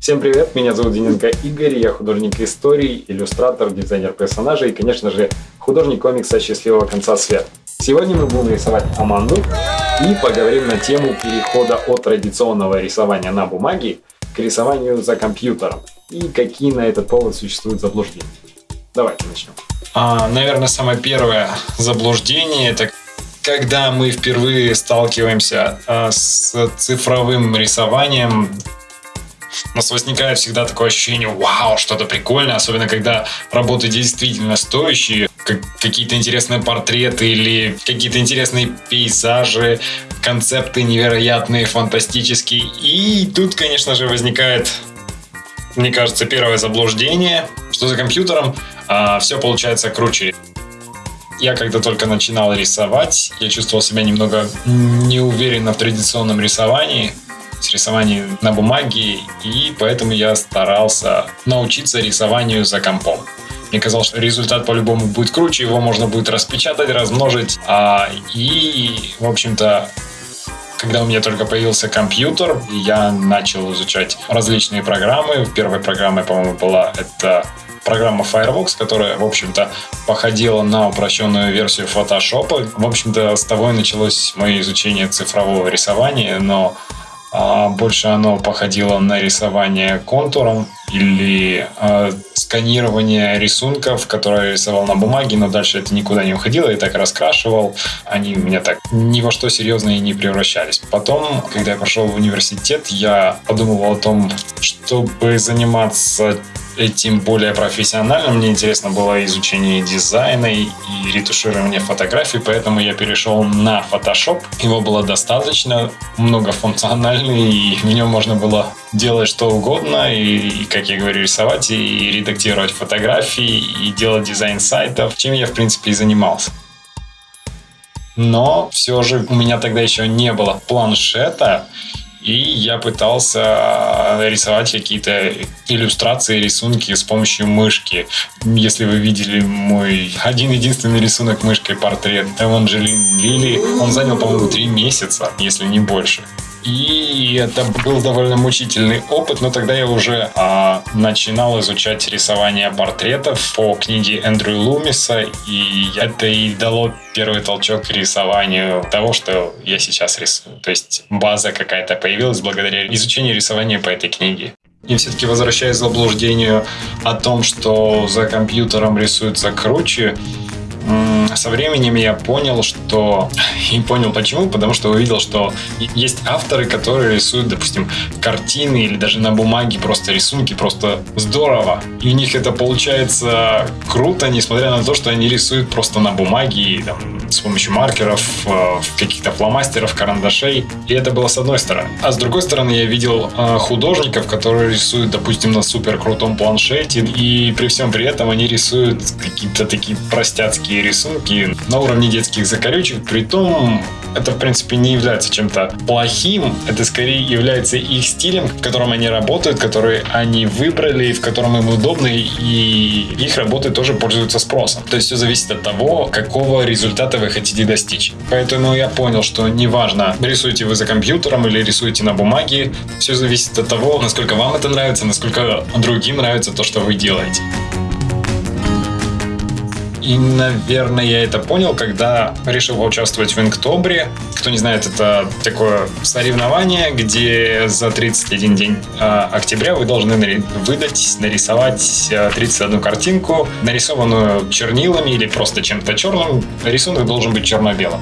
Всем привет, меня зовут Дененко Игорь, я художник истории, иллюстратор, дизайнер персонажей и, конечно же, художник комикса «Счастливого конца света». Сегодня мы будем рисовать Аманду и поговорим на тему перехода от традиционного рисования на бумаге к рисованию за компьютером и какие на этот повод существуют заблуждения. Давайте начнем. А, наверное, самое первое заблуждение это когда мы впервые сталкиваемся а, с цифровым рисованием, у нас возникает всегда такое ощущение, вау, что-то прикольное, особенно когда работы действительно стоящие, как какие-то интересные портреты или какие-то интересные пейзажи, концепты невероятные, фантастические. И тут, конечно же, возникает, мне кажется, первое заблуждение, что за компьютером а, все получается круче. Я когда только начинал рисовать, я чувствовал себя немного неуверенно в традиционном рисовании, с рисованием на бумаге, и поэтому я старался научиться рисованию за компом. Мне казалось, что результат по-любому будет круче, его можно будет распечатать, размножить. А, и, в общем-то, когда у меня только появился компьютер, я начал изучать различные программы. Первой программой, по-моему, была это программа Firefox, которая, в общем-то, походила на упрощенную версию Photoshop. В общем-то, с того и началось мое изучение цифрового рисования, но а, больше оно походило на рисование контуром или э, сканирование рисунков, которые я рисовал на бумаге, но дальше это никуда не уходило, я так раскрашивал. Они у меня так ни во что серьезно и не превращались. Потом, когда я пошел в университет, я подумывал о том, чтобы заниматься этим более профессионально. Мне интересно было изучение дизайна и ретуширование фотографий, поэтому я перешел на Photoshop. Его было достаточно многофункциональный, и в нем можно было делать что угодно, и, как я говорю, рисовать, и редактировать фотографии, и делать дизайн сайтов, чем я, в принципе, и занимался. Но все же у меня тогда еще не было планшета, и я пытался рисовать какие-то иллюстрации, рисунки с помощью мышки. Если вы видели мой один-единственный рисунок мышкой портрет Эванжелин Лили, он занял, по-моему, три месяца, если не больше. И это был довольно мучительный опыт, но тогда я уже а, начинал изучать рисование портретов по книге Эндрю Лумиса, и это и дало первый толчок к рисованию того, что я сейчас рисую. То есть база какая-то появилась благодаря изучению рисования по этой книге. И все-таки возвращаясь к заблуждению о том, что за компьютером рисуется круче, со временем я понял, что... И понял почему, потому что увидел, что есть авторы, которые рисуют, допустим, картины или даже на бумаге просто рисунки, просто здорово. И у них это получается круто, несмотря на то, что они рисуют просто на бумаге, там, с помощью маркеров, э, каких-то фломастеров, карандашей. И это было с одной стороны. А с другой стороны, я видел э, художников, которые рисуют, допустим, на супер крутом планшете, и при всем при этом они рисуют какие-то такие простяцкие рисунки на уровне детских закорючек, при том это, в принципе, не является чем-то плохим, это скорее является их стилем, в котором они работают, который они выбрали, в котором им удобно, и их работы тоже пользуются спросом. То есть все зависит от того, какого результата вы хотите достичь. Поэтому я понял, что неважно, рисуете вы за компьютером или рисуете на бумаге, все зависит от того, насколько вам это нравится, насколько другим нравится то, что вы делаете. И, наверное, я это понял, когда решил поучаствовать в Инктобре. Кто не знает, это такое соревнование, где за 31 день э, октября вы должны выдать, нарисовать э, 31 картинку, нарисованную чернилами или просто чем-то черным. Рисунок должен быть черно-белым.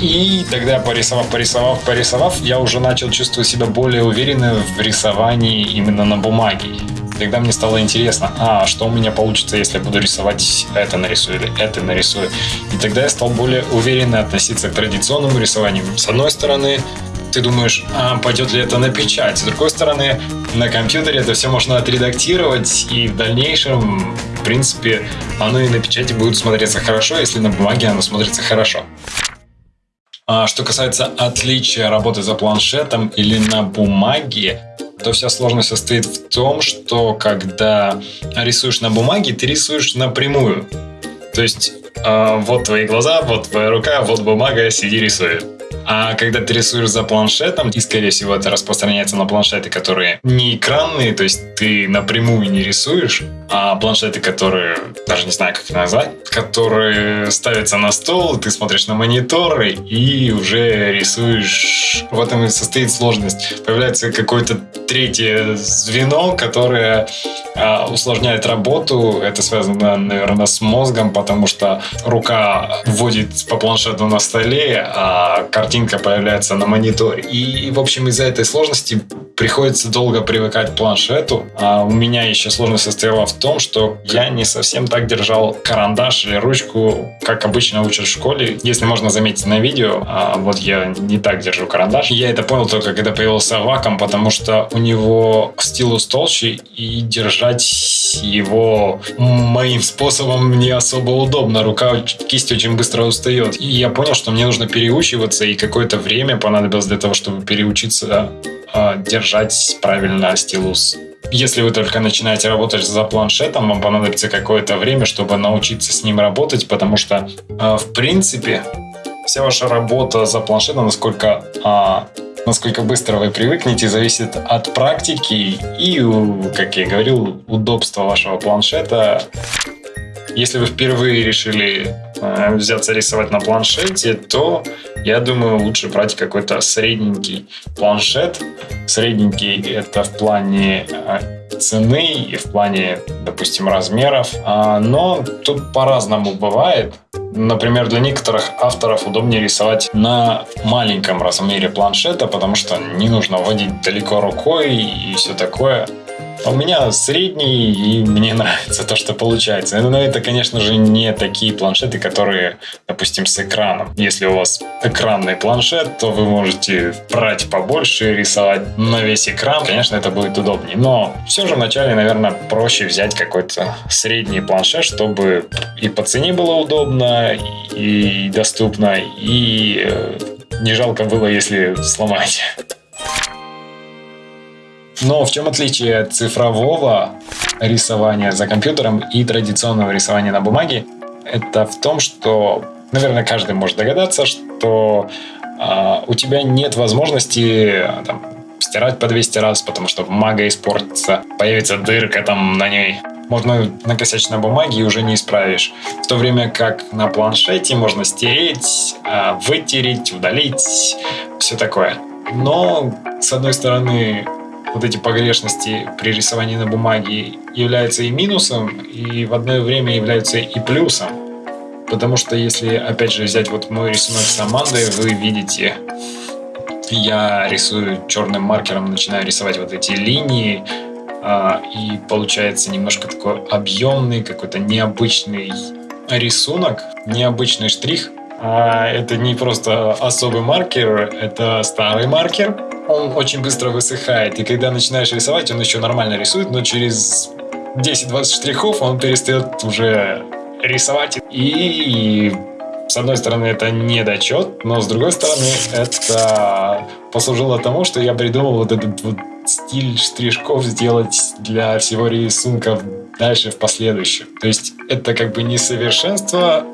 И тогда, порисовав, порисовав, порисовав, я уже начал чувствовать себя более уверенно в рисовании именно на бумаге. Тогда мне стало интересно, а что у меня получится, если я буду рисовать это нарисую или это нарисую. И тогда я стал более уверенно относиться к традиционному рисованию. С одной стороны, ты думаешь, а пойдет ли это на печать. С другой стороны, на компьютере это все можно отредактировать, и в дальнейшем, в принципе, оно и на печати будет смотреться хорошо, если на бумаге оно смотрится хорошо. А что касается отличия работы за планшетом или на бумаге, то вся сложность состоит в том, что когда рисуешь на бумаге, ты рисуешь напрямую. То есть э, вот твои глаза, вот твоя рука, вот бумага, сиди рисуй. А когда ты рисуешь за планшетом, и, скорее всего, это распространяется на планшеты, которые не экранные, то есть ты напрямую не рисуешь, а планшеты, которые, даже не знаю, как их назвать, которые ставятся на стол, ты смотришь на мониторы и уже рисуешь. В этом и состоит сложность. Появляется какое-то третье звено, которое а, усложняет работу. Это связано, наверное, с мозгом, потому что рука вводит по планшету на столе, а картинка появляется на мониторе. И, в общем, из-за этой сложности приходится долго привыкать к планшету. А у меня еще сложность состояла в том, что я не совсем так держал карандаш или ручку, как обычно учат в школе. Если можно заметить на видео, а вот я не так держу карандаш. Я это понял только когда появился ваком, потому что у него стилус толще и держать его моим способом не особо удобно. Рука, кисть очень быстро устает. И я понял, что мне нужно переучиваться, и какое-то время понадобилось для того, чтобы переучиться э, держать правильно стилус если вы только начинаете работать за планшетом, вам понадобится какое-то время, чтобы научиться с ним работать, потому что, э, в принципе, вся ваша работа за планшетом, насколько, а, насколько быстро вы привыкнете, зависит от практики и, как я говорил, удобства вашего планшета. Если вы впервые решили э, взяться рисовать на планшете, то я думаю, лучше брать какой-то средненький планшет. Средненький это в плане э, цены и в плане, допустим, размеров. А, но тут по-разному бывает. Например, для некоторых авторов удобнее рисовать на маленьком размере планшета, потому что не нужно водить далеко рукой и все такое. А у меня средний, и мне нравится то, что получается. Но это, конечно же, не такие планшеты, которые, допустим, с экраном. Если у вас экранный планшет, то вы можете брать побольше, рисовать на весь экран. Конечно, это будет удобнее. Но все же вначале, наверное, проще взять какой-то средний планшет, чтобы и по цене было удобно, и доступно, и э, не жалко было, если сломать. Но в чем отличие цифрового рисования за компьютером и традиционного рисования на бумаге? Это в том, что, наверное, каждый может догадаться, что э, у тебя нет возможности там, стирать по 200 раз, потому что бумага испортится, появится дырка там на ней. Можно накосячить на бумаге и уже не исправишь. В то время как на планшете можно стереть, а, вытереть, удалить, все такое. Но, с одной стороны, вот эти погрешности при рисовании на бумаге являются и минусом, и в одно время являются и плюсом. Потому что если, опять же, взять вот мой рисунок с Амандой, вы видите, я рисую черным маркером, начинаю рисовать вот эти линии, а, и получается немножко такой объемный, какой-то необычный рисунок, необычный штрих. А это не просто особый маркер, это старый маркер, он очень быстро высыхает. И когда начинаешь рисовать, он еще нормально рисует, но через 10-20 штрихов он перестает уже рисовать. И с одной стороны, это недочет, но с другой стороны, это послужило тому, что я придумал вот этот вот стиль штришков сделать для всего рисунка дальше в последующем. То есть это как бы несовершенство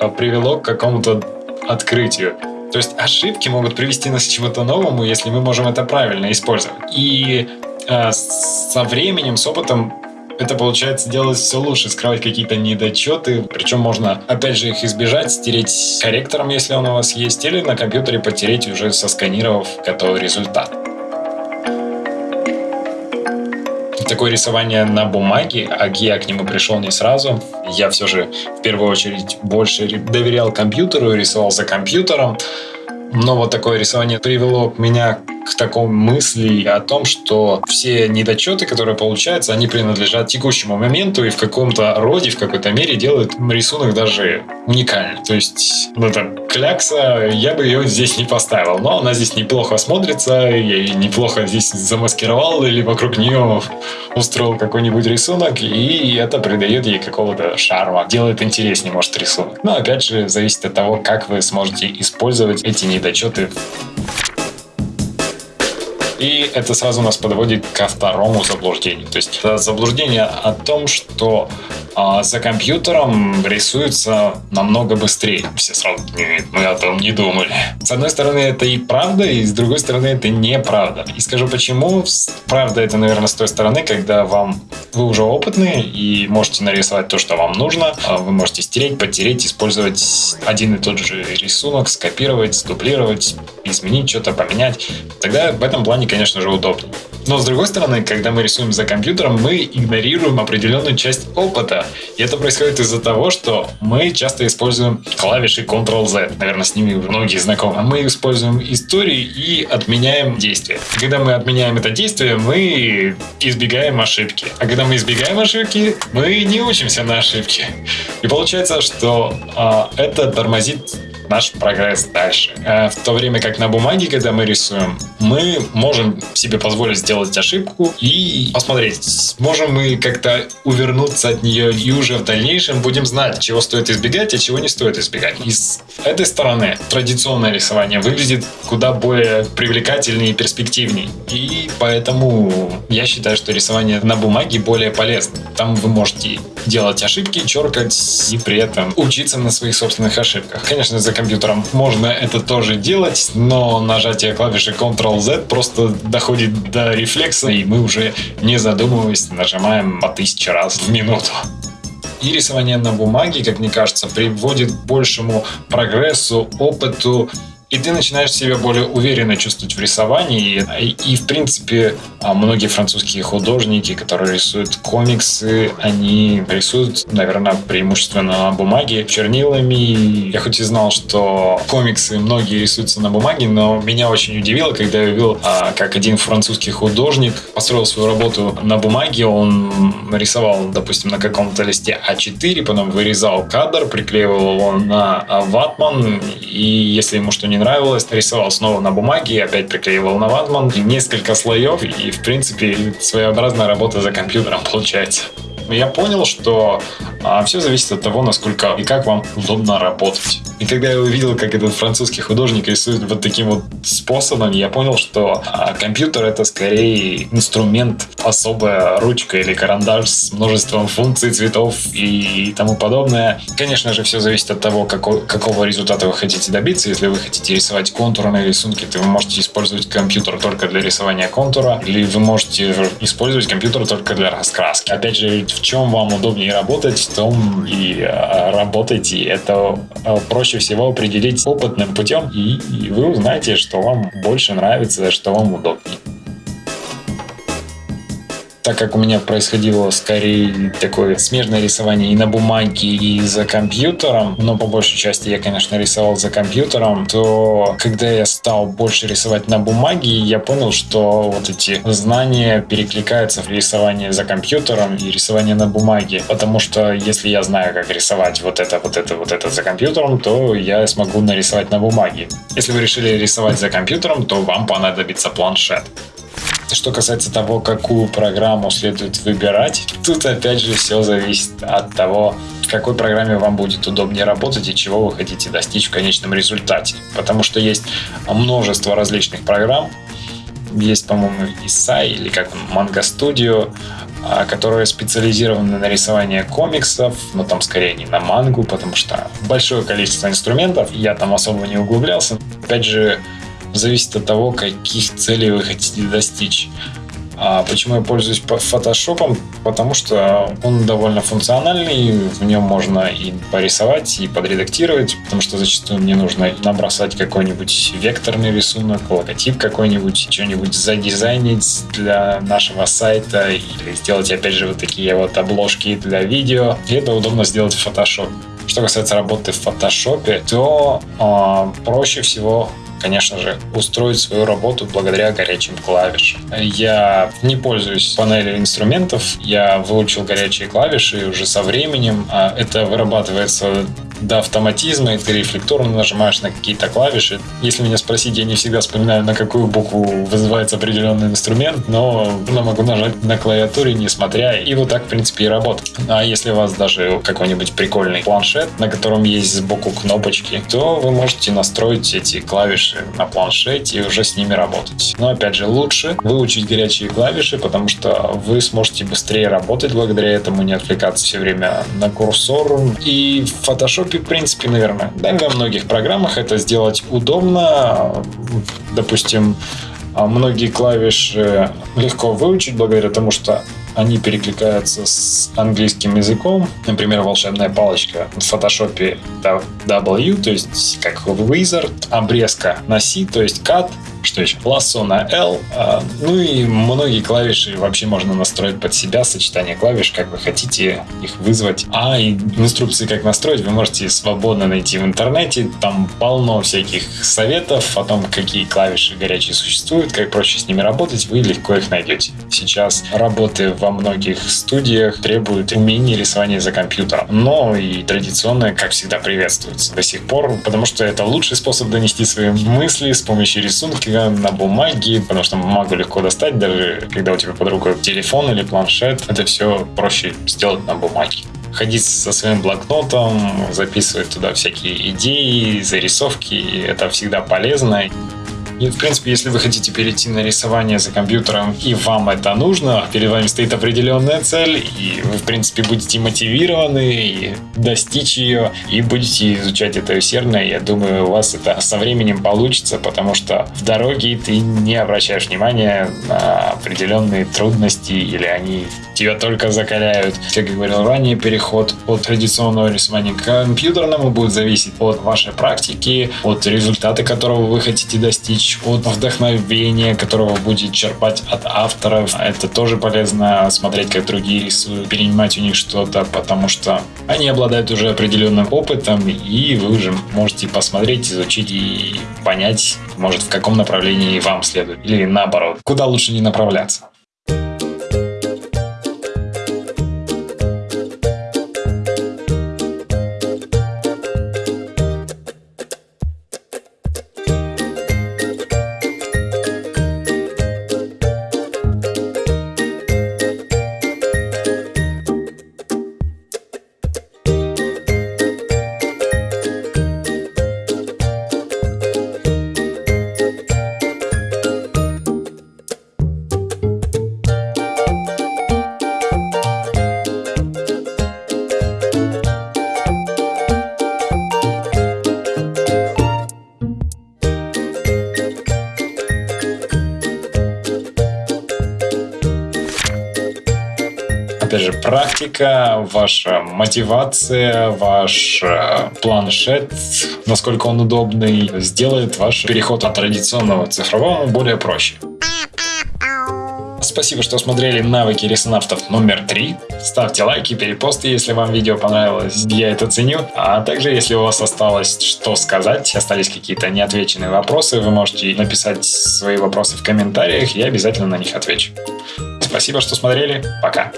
а привело к какому-то открытию. То есть ошибки могут привести нас к чему-то новому, если мы можем это правильно использовать. И э, со временем, с опытом это получается делать все лучше, скрывать какие-то недочеты. Причем можно, опять же, их избежать, стереть корректором, если он у вас есть, или на компьютере потереть уже сосканировав готовый результат. Такое рисование на бумаге, а я к нему пришел не сразу. Я все же в первую очередь больше доверял компьютеру, рисовал за компьютером. Но вот такое рисование привело меня к такой мысли о том, что все недочеты, которые получаются, они принадлежат текущему моменту и в каком-то роде, в какой-то мере делают рисунок даже уникальным. То есть, ну, это клякса, я бы ее здесь не поставил, но она здесь неплохо смотрится, я ее неплохо здесь замаскировал или вокруг нее устроил какой-нибудь рисунок, и это придает ей какого-то шарма, делает интереснее, может, рисунок. Но, опять же, зависит от того, как вы сможете использовать эти недочеты И это сразу нас подводит ко второму заблуждению. То есть это заблуждение о том, что а за компьютером рисуется намного быстрее. Все сразу, нет, мы о том не думали. С одной стороны, это и правда, и с другой стороны, это неправда. И скажу почему. Правда, это, наверное, с той стороны, когда вам вы уже опытные и можете нарисовать то, что вам нужно. А вы можете стереть, потереть, использовать один и тот же рисунок, скопировать, сдублировать, изменить что-то, поменять. Тогда в этом плане, конечно же, удобнее. Но с другой стороны, когда мы рисуем за компьютером, мы игнорируем определенную часть опыта. И это происходит из-за того, что мы часто используем клавиши Ctrl-Z. Наверное, с ними многие знакомы. Мы используем истории и отменяем действие. когда мы отменяем это действие, мы избегаем ошибки. А когда мы избегаем ошибки, мы не учимся на ошибки. И получается, что а, это тормозит наш прогресс дальше. Э, в то время как на бумаге, когда мы рисуем, мы можем себе позволить сделать ошибку и посмотреть, можем мы как-то увернуться от нее и уже в дальнейшем будем знать, чего стоит избегать, а чего не стоит избегать. И с этой стороны традиционное рисование выглядит куда более привлекательнее и перспективнее. И поэтому я считаю, что рисование на бумаге более полезно. Там вы можете делать ошибки, черкать и при этом учиться на своих собственных ошибках. Конечно, за компьютером можно это тоже делать, но нажатие клавиши Ctrl-Z просто доходит до рефлекса, и мы уже не задумываясь нажимаем по тысяче раз в минуту. И рисование на бумаге, как мне кажется, приводит к большему прогрессу, опыту и ты начинаешь себя более уверенно чувствовать в рисовании. И, и в принципе, а, многие французские художники, которые рисуют комиксы, они рисуют, наверное, преимущественно на бумаге чернилами. Я хоть и знал, что комиксы многие рисуются на бумаге, но меня очень удивило, когда я увидел, а, как один французский художник построил свою работу на бумаге. Он нарисовал, допустим, на каком-то листе А4, потом вырезал кадр, приклеивал его на ватман, и если ему что не нравилось, рисовал снова на бумаге, опять приклеивал на ватман, несколько слоев, и, в принципе, своеобразная работа за компьютером получается. Я понял, что а, все зависит от того, насколько и как вам удобно работать. И когда я увидел, как этот французский художник рисует вот таким вот способом, я понял, что а, компьютер это скорее инструмент, особая ручка или карандаш с множеством функций, цветов и тому подобное. Конечно же, все зависит от того, какого, какого результата вы хотите добиться. Если вы хотите рисовать контурные рисунки, то вы можете использовать компьютер только для рисования контура, или вы можете использовать компьютер только для раскраски. Опять же, в чем вам удобнее работать, в том и а, работайте. Это а, проще всего определить опытным путем, и вы узнаете, что вам больше нравится, что вам удобнее так как у меня происходило скорее такое смежное рисование и на бумаге, и за компьютером, но по большей части я, конечно, рисовал за компьютером, то когда я стал больше рисовать на бумаге, я понял, что вот эти знания перекликаются в рисование за компьютером и рисование на бумаге. Потому что если я знаю, как рисовать вот это, вот это, вот это за компьютером, то я смогу нарисовать на бумаге. Если вы решили рисовать за компьютером, то вам понадобится планшет. Что касается того, какую программу следует выбирать, тут опять же все зависит от того, в какой программе вам будет удобнее работать и чего вы хотите достичь в конечном результате. Потому что есть множество различных программ. Есть, по-моему, Исай или как Manga Studio, а, которые специализированы на рисовании комиксов, но там скорее не на мангу, потому что большое количество инструментов, я там особо не углублялся. Опять же, зависит от того, каких целей вы хотите достичь. А почему я пользуюсь фотошопом? Потому что он довольно функциональный, в нем можно и порисовать, и подредактировать, потому что зачастую мне нужно набросать какой-нибудь векторный рисунок, логотип какой-нибудь, что-нибудь задизайнить для нашего сайта или сделать, опять же, вот такие вот обложки для видео. И это удобно сделать в фотошопе. Что касается работы в фотошопе, то э, проще всего конечно же, устроить свою работу благодаря горячим клавишам. Я не пользуюсь панелью инструментов, я выучил горячие клавиши уже со временем. А это вырабатывается до автоматизма, и ты рефлекторно нажимаешь на какие-то клавиши. Если меня спросить, я не всегда вспоминаю, на какую букву вызывается определенный инструмент, но я могу нажать на клавиатуре, не смотря, и вот так, в принципе, и работать. А если у вас даже какой-нибудь прикольный планшет, на котором есть сбоку кнопочки, то вы можете настроить эти клавиши на планшете и уже с ними работать. Но, опять же, лучше выучить горячие клавиши, потому что вы сможете быстрее работать благодаря этому, не отвлекаться все время на курсор. И в Photoshop, в принципе, наверное, да, во многих программах это сделать удобно. Допустим, многие клавиши легко выучить благодаря тому, что они перекликаются с английским языком. Например, волшебная палочка в фотошопе W, то есть как Wizard, обрезка на C, то есть Cut, что еще? Лассо на L. А, ну и многие клавиши вообще можно настроить под себя, сочетание клавиш, как вы хотите их вызвать. А и инструкции, как настроить, вы можете свободно найти в интернете. Там полно всяких советов о том, какие клавиши горячие существуют, как проще с ними работать, вы легко их найдете. Сейчас работы во многих студиях требуют умения рисования за компьютером. Но и традиционно, как всегда, приветствуется до сих пор, потому что это лучший способ донести свои мысли с помощью рисунка на бумаге, потому что бумагу легко достать, даже когда у тебя под рукой телефон или планшет, это все проще сделать на бумаге ходить со своим блокнотом, записывать туда всякие идеи, зарисовки. Это всегда полезно. И, в принципе, если вы хотите перейти на рисование за компьютером, и вам это нужно, перед вами стоит определенная цель, и вы, в принципе, будете мотивированы и достичь ее, и будете изучать это усердно, я думаю, у вас это со временем получится, потому что в дороге ты не обращаешь внимания на определенные трудности, или они тебя только закаляют. Как я говорил ранее, переход от традиционного рисования к компьютерному будет зависеть от вашей практики, от результата, которого вы хотите достичь, от вдохновения, которого будете черпать от авторов. Это тоже полезно смотреть, как другие рисуют, перенимать у них что-то, потому что они обладают уже определенным опытом, и вы уже можете посмотреть, изучить и понять, может, в каком направлении вам следует. Или наоборот, куда лучше не направляться. Опять же, практика, ваша мотивация, ваш э, планшет, насколько он удобный, сделает ваш переход от традиционного к цифровому более проще. Спасибо, что смотрели навыки ресонавтов номер 3. Ставьте лайки, перепосты, если вам видео понравилось, я это ценю. А также, если у вас осталось что сказать, остались какие-то неотвеченные вопросы, вы можете написать свои вопросы в комментариях, я обязательно на них отвечу. Спасибо, что смотрели. Пока.